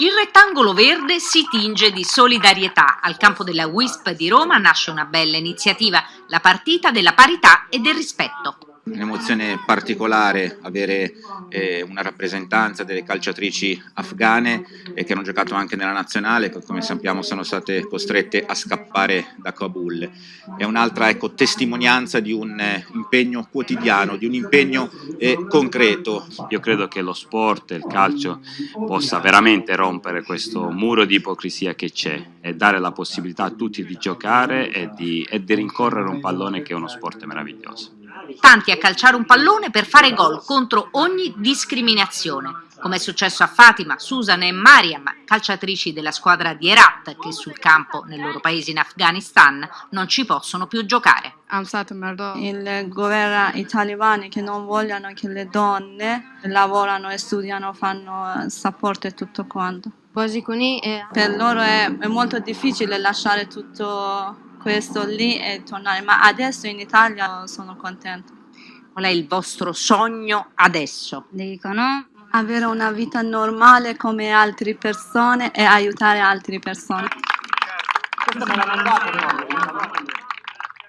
Il rettangolo verde si tinge di solidarietà. Al campo della WISP di Roma nasce una bella iniziativa, la partita della parità e del rispetto un'emozione particolare avere eh, una rappresentanza delle calciatrici afghane eh, che hanno giocato anche nella nazionale, che come sappiamo sono state costrette a scappare da Kabul. È un'altra ecco, testimonianza di un eh, impegno quotidiano, di un impegno eh, concreto. Io credo che lo sport, il calcio, possa veramente rompere questo muro di ipocrisia che c'è e dare la possibilità a tutti di giocare e di, e di rincorrere un pallone che è uno sport meraviglioso tanti a calciare un pallone per fare gol contro ogni discriminazione, come è successo a Fatima, Susan e Mariam, calciatrici della squadra di Herat, che sul campo nel loro paese in Afghanistan non ci possono più giocare. Il governo italiano che non vogliono che le donne lavorano e studiano, fanno sport e tutto quanto. Per loro è, è molto difficile lasciare tutto questo lì e tornare, ma adesso in Italia sono contenta. Qual è il vostro sogno adesso? Dicono avere una vita normale come altre persone e aiutare altre persone. Questo me l'ha mandato, no?